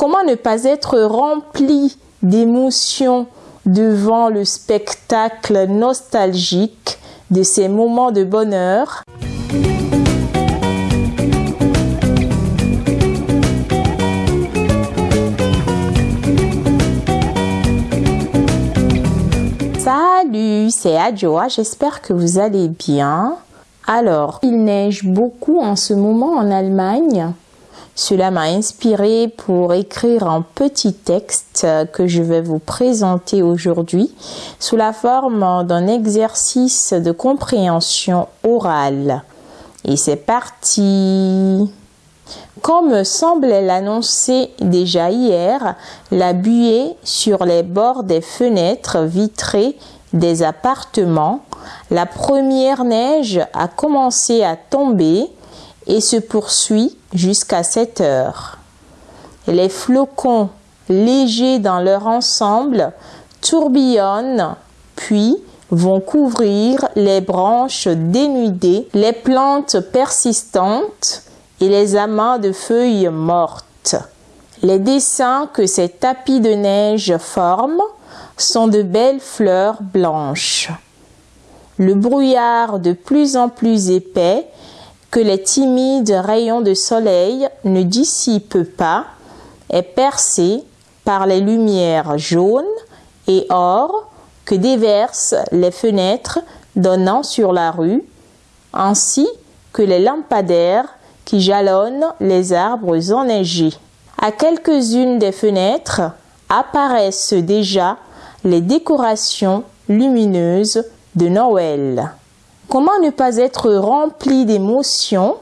Comment ne pas être rempli d'émotions devant le spectacle nostalgique de ces moments de bonheur? Salut, c'est Adjoa, j'espère que vous allez bien. Alors, il neige beaucoup en ce moment en Allemagne. Cela m'a inspiré pour écrire un petit texte que je vais vous présenter aujourd'hui sous la forme d'un exercice de compréhension orale. Et c'est parti comme semblait l'annoncer déjà hier, la buée sur les bords des fenêtres vitrées des appartements, la première neige a commencé à tomber et se poursuit jusqu'à 7 heures. Les flocons, légers dans leur ensemble, tourbillonnent, puis vont couvrir les branches dénudées, les plantes persistantes et les amas de feuilles mortes. Les dessins que ces tapis de neige forment sont de belles fleurs blanches. Le brouillard de plus en plus épais que les timides rayons de soleil ne dissipent pas est percé par les lumières jaunes et or que déversent les fenêtres donnant sur la rue, ainsi que les lampadaires qui jalonnent les arbres enneigés. À quelques-unes des fenêtres apparaissent déjà les décorations lumineuses de Noël. Comment ne pas être rempli d'émotions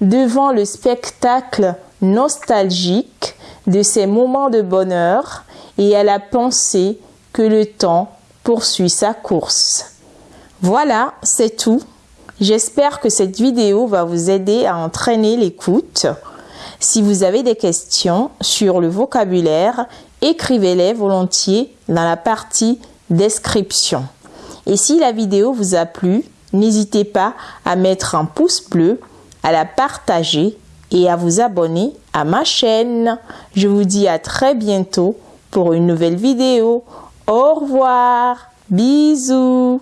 devant le spectacle nostalgique de ces moments de bonheur et à la pensée que le temps poursuit sa course? Voilà, c'est tout. J'espère que cette vidéo va vous aider à entraîner l'écoute. Si vous avez des questions sur le vocabulaire, écrivez-les volontiers dans la partie description. Et si la vidéo vous a plu, n'hésitez pas à mettre un pouce bleu, à la partager et à vous abonner à ma chaîne. Je vous dis à très bientôt pour une nouvelle vidéo. Au revoir. Bisous.